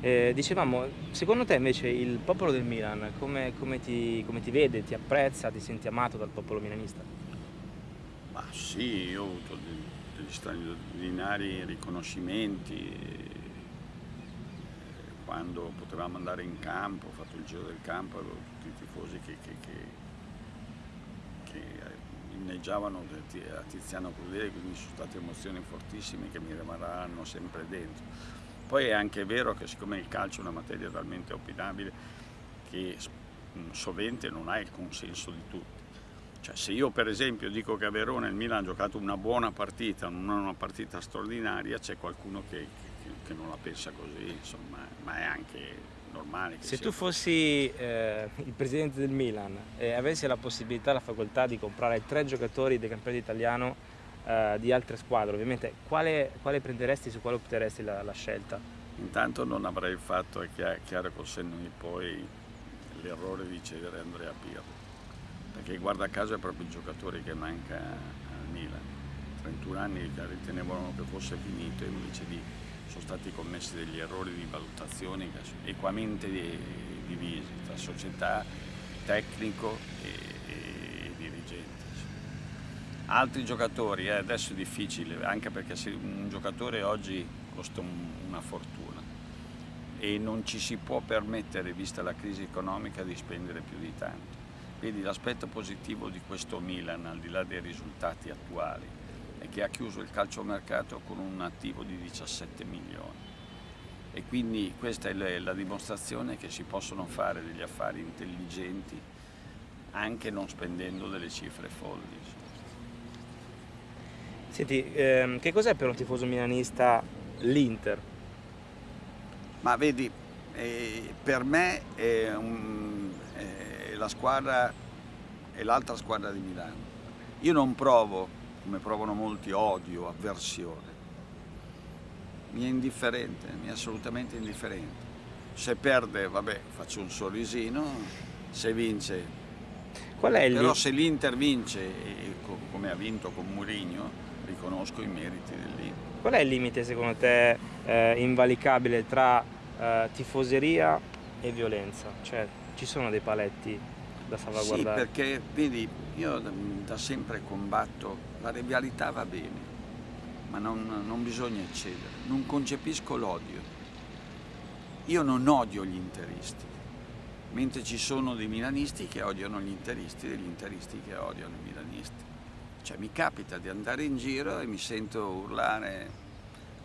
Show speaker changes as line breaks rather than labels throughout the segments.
Eh, dicevamo, secondo te invece il popolo del Milan come, come, ti, come, ti, vede, ti apprezza, ti senti amato dal popolo milanista?
Ma sì, io ho avuto degli, straordinari riconoscimenti eh, quando potevamo andare in campo, ho fatto il giro del campo, avevo tutti i tifosi che, che, che, che inneggiavano a Tiziano Crudele, quindi sono state emozioni fortissime che mi rimarranno sempre dentro poi è anche vero che siccome il calcio è una materia talmente opinabile che sovente non ha il consenso di tutti. Cioè, se io per esempio dico che a Verona il Milan ha giocato una buona partita, non una partita straordinaria, c'è qualcuno che, che, che, non la pensa così, insomma, ma è anche normale.
se tu fossi eh, il presidente del Milan e avessi la possibilità, la facoltà di comprare tre giocatori del campionato italiano uh, di altre squadre, ovviamente quale, quale, prenderesti, su quale opteresti la, la, scelta?
Intanto non avrei fatto, è chiaro col senno di poi, l'errore di cedere Andrea Pirlo, perché guarda caso è proprio il giocatore che manca al Milan. 31 anni ritenevano che fosse finito e invece di, sono stati commessi degli errori di valutazione equamente divisi tra società, tecnico e altri giocatori, eh, adesso è difficile, anche perché un giocatore oggi costa un, una fortuna e non ci si può permettere, vista la crisi economica, di spendere più di tanto. Vedi, l'aspetto positivo di questo Milan, al di là dei risultati attuali, è che ha chiuso il calciomercato con un attivo di 17 milioni e quindi questa è la dimostrazione che si possono fare degli affari intelligenti anche non spendendo delle cifre folli.
Senti, ehm, che cos'è per un tifoso milanista l'Inter?
Ma vedi, eh, per me è, un, è la squadra, è l'altra squadra di Milano. Io non provo, come provano molti, odio, avversione. Mi è indifferente, mi è assolutamente indifferente. Se perde, vabbè, faccio un sorrisino, se vince Qual è il Però se l'Inter vince, come ha vinto con Mourinho, riconosco i meriti dell'Inter.
Qual è il limite secondo te eh, invalicabile tra eh, tifoseria e violenza? Cioè ci sono dei paletti da salvaguardare?
Sì, perché vedi, io da, da sempre combatto, la rivalità va bene, ma non, non bisogna eccedere, non concepisco l'odio. Io non odio gli interisti, mentre ci sono dei milanisti che odiano gli interisti e degli interisti che odiano i milanisti. Cioè mi capita di andare in giro e mi sento urlare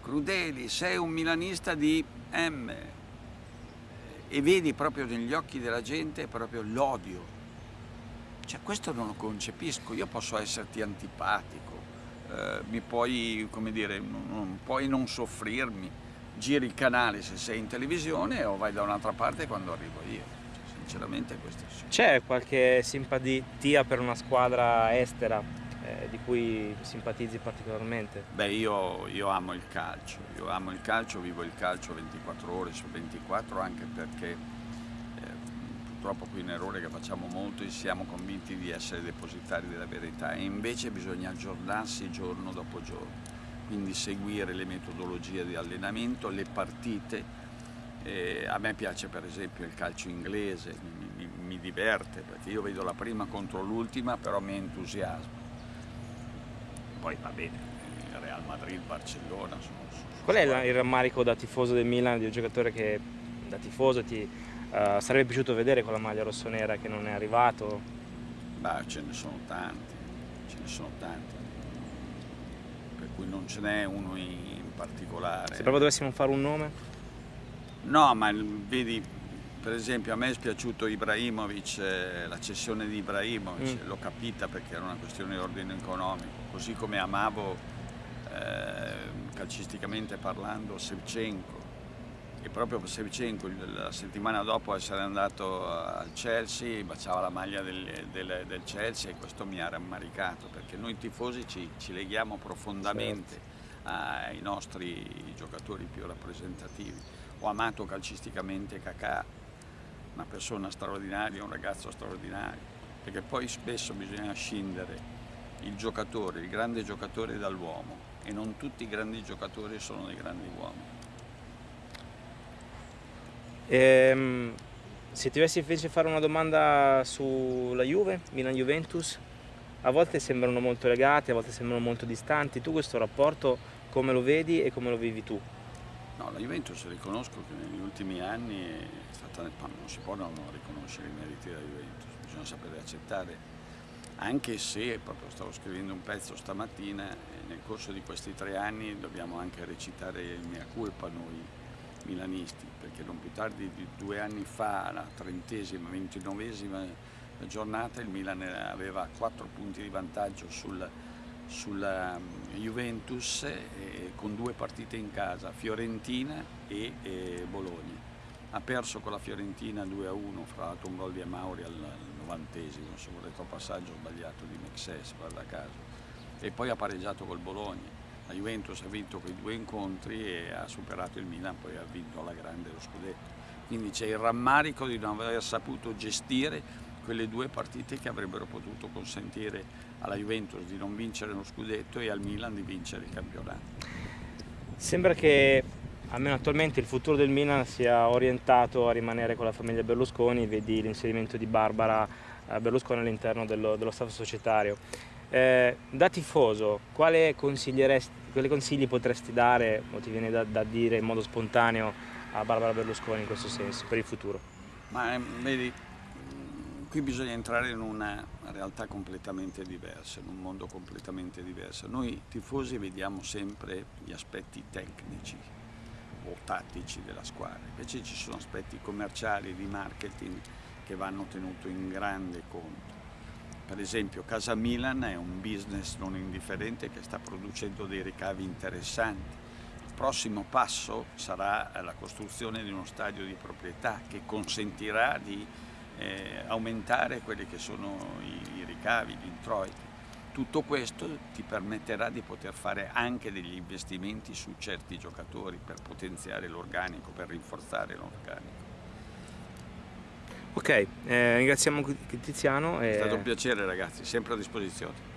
Crudeli, sei un milanista di M e vedi proprio negli occhi della gente proprio l'odio. Cioè questo non lo concepisco, io posso esserti antipatico, eh, mi puoi, come dire, non, puoi non soffrirmi, giri il canale se sei in televisione o vai da un'altra parte quando arrivo io. Cioè, sinceramente questo sì.
C'è qualche simpatia per una squadra estera eh, di cui simpatizzi particolarmente?
Beh, io, io, amo il calcio, io amo il calcio, vivo il calcio 24 ore su 24 anche perché eh, purtroppo qui è un errore che facciamo molto e siamo convinti di essere depositari della verità. E invece bisogna aggiornarsi giorno dopo giorno, quindi seguire le metodologie di allenamento, le partite, eh, a me piace per esempio il calcio inglese, mi, mi, mi diverte perché io vedo la prima contro l'ultima però mi entusiasma poi va bene, Real Madrid, Barcellona. Sono, sono
Qual è il rammarico da tifoso del Milan, di un giocatore che da tifoso ti uh, sarebbe piaciuto vedere con la maglia rossonera che non è arrivato?
Beh, ce ne sono tanti, ce ne sono tanti, per cui non ce n'è uno in particolare.
Se proprio dovessimo fare un nome?
No, ma vedi, per esempio a me è spiaciuto Ibrahimovic, eh, la cessione di Ibrahimovic, mm. l'ho capita perché era una questione di ordine economico, così come amavo eh, calcisticamente parlando Sevchenko e proprio Sevchenko la settimana dopo essere andato al Chelsea baciava la maglia del, del, del Chelsea e questo mi ha rammaricato perché noi tifosi ci, ci leghiamo profondamente certo. ai nostri giocatori più rappresentativi. Ho amato calcisticamente Kakà, una persona straordinaria, un ragazzo straordinario, perché poi spesso bisogna scindere il giocatore, il grande giocatore dall'uomo e non tutti i grandi giocatori sono dei grandi uomini.
Ehm, se ti dovessi invece fare una domanda sulla Juve, Milan-Juventus, a volte sembrano molto legate, a volte sembrano molto distanti. Tu questo rapporto come lo vedi e come lo vivi tu?
No, la Juventus riconosco che negli ultimi anni è stata, non si può non riconoscere i meriti della Juventus, bisogna sapere accettare, anche se, proprio stavo scrivendo un pezzo stamattina, nel corso di questi tre anni dobbiamo anche recitare il mea culpa noi milanisti, perché non più tardi di due anni fa, la trentesima, ventinovesima giornata, il Milan aveva quattro punti di vantaggio sul, sulla um, Juventus eh, con due partite in casa, Fiorentina e eh, Bologna. Ha perso con la Fiorentina 2-1, fra l'altro un gol di Amauri al novantesimo, su un retropassaggio sbagliato di Mexes, guarda caso, e poi ha pareggiato col Bologna. La Juventus ha vinto quei due incontri e ha superato il Milan, poi ha vinto alla grande lo scudetto. Quindi c'è il rammarico di non aver saputo gestire quelle due partite che avrebbero potuto consentire alla Juventus di non vincere lo scudetto e al Milan di vincere il campionato.
Sembra che almeno attualmente il futuro del Milan sia orientato a rimanere con la famiglia Berlusconi, vedi l'inserimento di Barbara eh, Berlusconi all'interno dello, dello staff societario. Eh, da tifoso, quale quali consigli potresti dare, o ti viene da, da, dire in modo spontaneo, a Barbara Berlusconi in questo senso, per il futuro?
Ma vedi, qui bisogna entrare in una realtà completamente diversa, in un mondo completamente diverso. Noi tifosi vediamo sempre gli aspetti tecnici o tattici della squadra, invece ci sono aspetti commerciali, di marketing che vanno tenuti in grande conto. Per esempio Casa Milan è un business non indifferente che sta producendo dei ricavi interessanti. Il prossimo passo sarà la costruzione di uno stadio di proprietà che consentirà di eh, aumentare quelli che sono i, i ricavi, gli introiti. Tutto questo ti permetterà di poter fare anche degli investimenti su certi giocatori per potenziare l'organico, per rinforzare l'organico.
Ok, eh, ringraziamo Tiziano.
È stato un piacere ragazzi, sempre a disposizione.